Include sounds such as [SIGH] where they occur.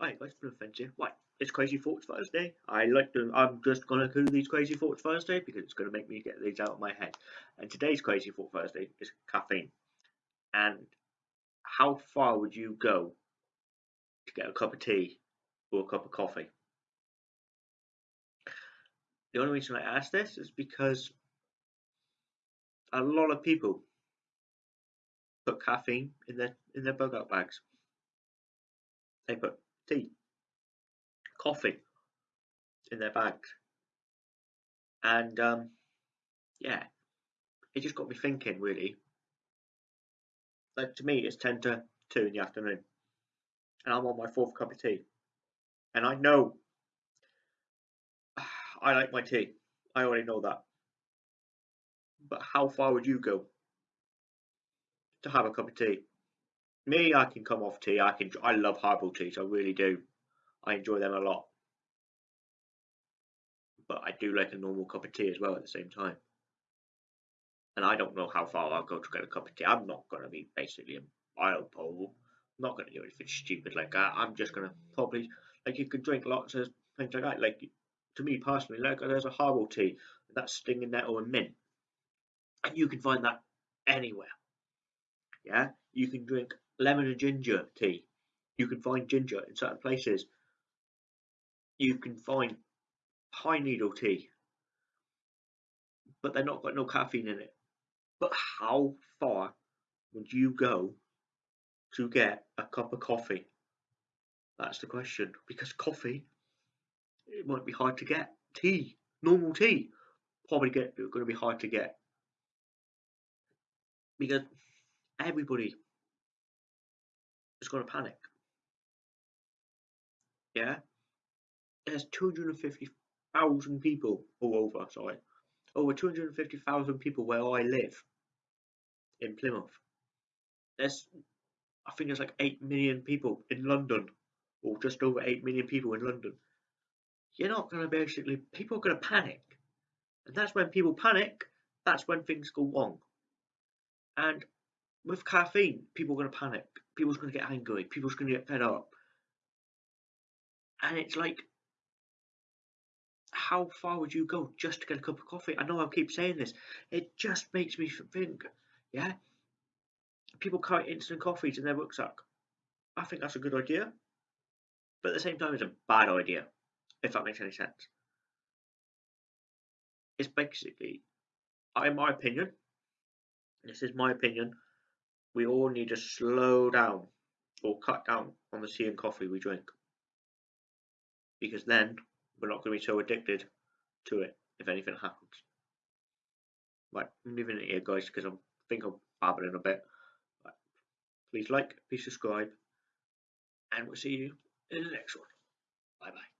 Hi guys, Blue here. Right, it's Crazy Thoughts Thursday. I like to. I'm just gonna do these Crazy Thoughts Thursday because it's gonna make me get these out of my head. And today's Crazy Thought Thursday is caffeine. And how far would you go to get a cup of tea or a cup of coffee? The only reason I ask this is because a lot of people put caffeine in their in their bug out bags. They put tea, coffee in their bags. And um, yeah, it just got me thinking really. Like to me, it's 10 to 2 in the afternoon, and I'm on my fourth cup of tea. And I know [SIGHS] I like my tea, I already know that. But how far would you go to have a cup of tea? Me, I can come off tea. I can. I love herbal teas. I really do. I enjoy them a lot. But I do like a normal cup of tea as well at the same time. And I don't know how far I'll go to get a cup of tea. I'm not going to be basically a mile pole. I'm not going to do anything stupid like that. I'm just going to probably like you could drink lots of things like that. Like to me personally, like there's a herbal tea that's stinging nettle and mint, and you can find that anywhere. Yeah, you can drink lemon and ginger tea. You can find ginger in certain places. You can find pine needle tea, but they're not got no caffeine in it. But how far would you go to get a cup of coffee? That's the question. Because coffee, it might be hard to get. Tea, normal tea, probably get going to be hard to get because everybody is going to panic. Yeah, there's 250,000 people all over. Sorry, over 250,000 people where I live in Plymouth. There's, I think there's like 8 million people in London, or just over 8 million people in London. You're not going to basically, people are going to panic. And that's when people panic, that's when things go wrong. And with caffeine, people are going to panic. People's going to get angry. People's going to get fed up. And it's like, how far would you go just to get a cup of coffee? I know I keep saying this. It just makes me think, yeah? People carry instant coffees in their rucksack. I think that's a good idea. But at the same time, it's a bad idea, if that makes any sense. It's basically, in my opinion, this is my opinion, we all need to slow down or cut down on the tea and coffee we drink. Because then we're not going to be so addicted to it if anything happens. Right, I'm leaving it here, guys, because I think I'm babbling a bit. Right. Please like, please subscribe, and we'll see you in the next one. Bye bye.